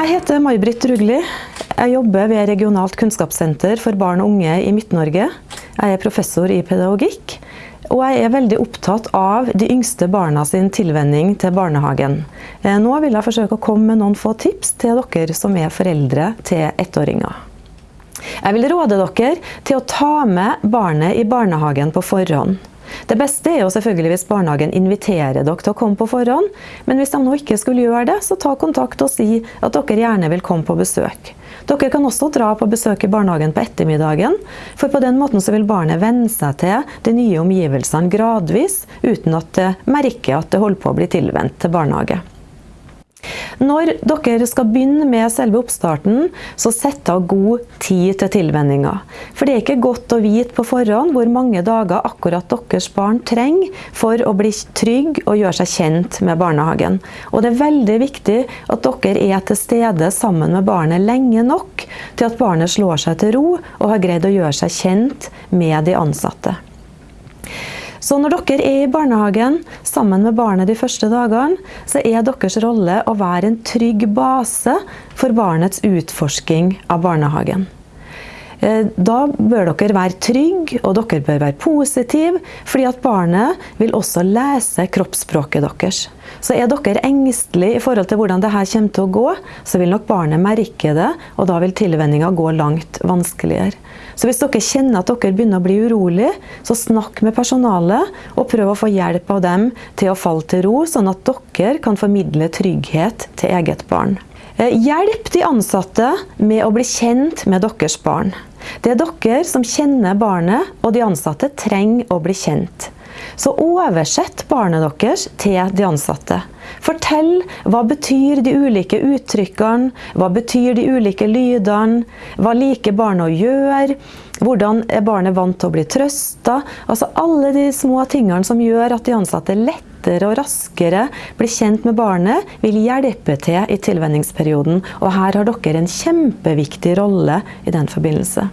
Jeg heter May-Britt Rugli. Jeg jobber ved Regionalt kunnskapssenter for barn og unge i Midt-Norge. Jeg er professor i pedagogikk. Og jeg er veldig opptatt av de yngste barna sin tilvenning til barnehagen. Eh, nå vil jeg forsøke å komme med noen få tips til dere som er foreldre til ettåringer. Jeg vil råde dere til å ta med barnet i barnehagen på forhånd. Det beste er jo selvfølgelig hvis barnehagen inviterer dere til å komme på forhånd, men hvis de nå ikke skulle gjøre det, så ta kontakt og si at dere gjerne vil komme på besøk. Dere kan også dra på besøk i barnehagen på ettermiddagen, for på den måten så vil barnet venne seg til de nye omgivelsene gradvis, uten at det merker at det holder på å bli tilvendt til barnehage. Når dere skal begynne med selve oppstarten, så sett av god tid til tilvenninga. For det er ikke godt å vite på forhånd hvor mange dager akkurat deres barn trenger for å bli trygg og gjøre seg kjent med barnehagen. Og det er veldig viktig at dere er til stede sammen med barnet lenge nok til at barnet slår seg til ro og har greid å gjøre seg kjent med de ansatte. Så når dere er i barnehagen sammen med barnet de første dagene, så er deres rolle å være en trygg base for barnets utforsking av barnehagen. Eh, da bør dere være trygge, og dere bør være positive, fordi at barnet vil også lese kroppsspråket deres. Så er dere engstelige i forhold til hvordan dette kommer til å gå, så vil nok barnet merke det, og da vil tilvenninga gå langt vanskeligere. Så hvis dere kjenner at dere begynner å bli urolig, så snakk med personalet, og prøv å få hjelp av dem til å falle til ro, sånn at dere kan formidle trygghet til eget barn. Eh, hjelp de ansatte med å bli kjent med deres barn. Det er dere som kjenner barnet, og de ansatte trenger å bli kjent. Så oversett barnet deres til de ansatte. Fortell hva betyr de ulike uttrykkene, hva betyr de ulike lydene, hva liker barnet å gjøre, hvordan er barnet vant til å bli trøsta. Altså alle de små tingene som gjør at de ansatte lettere og raskere blir kjent med barnet, vil hjelpe til i tilvenningsperioden. Og her har dere en kjempeviktig rolle i den forbindelse.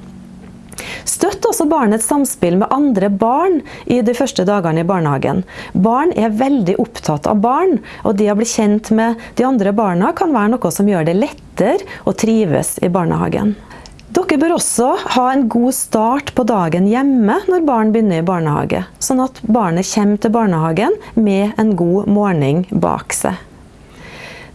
Støtt også barnets samspill med andre barn i de første dagene i barnehagen. Barn er veldig opptatt av barn, og det å bli kjent med de andre barna kan være noe som gjør det lettere å trives i barnehagen. Dere bør også ha en god start på dagen hjemme når barn begynner i barnehage, sånn at barnet kommer til barnehagen med en god morgen bak seg.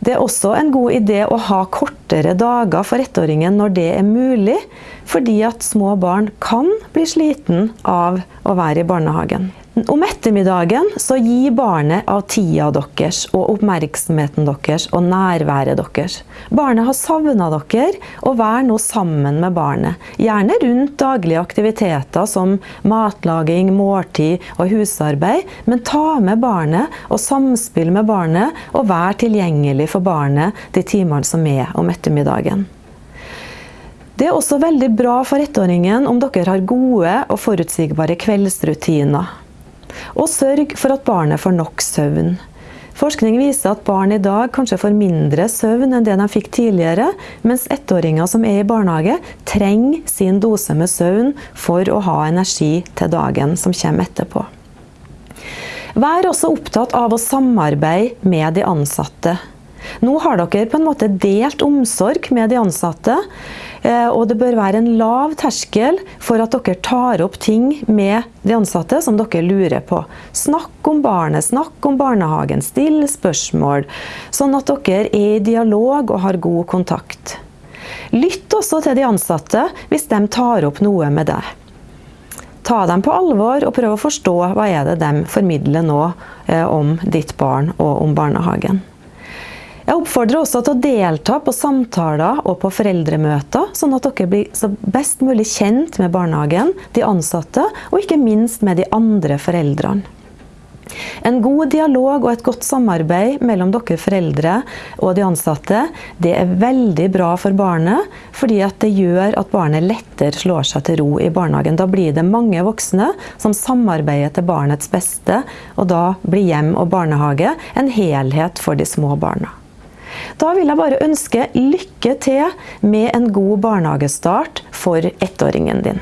Det er også en god idé å ha kortere dager for ettåringen når det er mulig, fordi at små barn kan bli sliten av å være i barnehagen. Om ettermiddagen så gi barnet av tida deres og oppmerksomheten deres og nærværet deres. Barnet har savna dere, og vær nå sammen med barnet. Gjerne rundt daglige aktiviteter som matlaging, måltid og husarbeid, men ta med barnet og samspill med barnet, og vær tilgjengelig for barnet de timene som er om ettermiddagen. Det er også veldig bra for ettåringen om dere har gode og forutsigbare kveldsrutiner. Og sørg for at barnet får nok søvn. Forskning viser at barn i dag kanskje får mindre søvn enn det de fikk tidligere, mens ettåringer som er i barnehage, trenger sin dose med søvn for å ha energi til dagen som kommer etterpå. Vær også opptatt av å samarbeide med de ansatte. Nå har dere på en måte delt omsorg med de ansatte, og det bør være en lav terskel for at dere tar opp ting med de ansatte som dere lurer på. Snakk om barnet, snakk om barnehagen, still spørsmål. Sånn at dere er i dialog og har god kontakt. Lytt også til de ansatte hvis de tar opp noe med deg. Ta dem på alvor og prøv å forstå hva er det de formidler nå eh, om ditt barn og om barnehagen. Jeg oppfordrer også til å delta på samtaler og på foreldremøter, sånn at dere blir så best mulig kjent med barnehagen, de ansatte, og ikke minst med de andre foreldrene. En god dialog og et godt samarbeid mellom dere foreldre og de ansatte, det er veldig bra for barnet, fordi det gjør at barnet lettere slår seg til ro i barnehagen. Da blir det mange voksne som samarbeider til barnets beste, og da blir hjem og barnehage en helhet for de små barna. Da vil jeg bare ønske lykke til med en god barnehagestart for ettåringen din.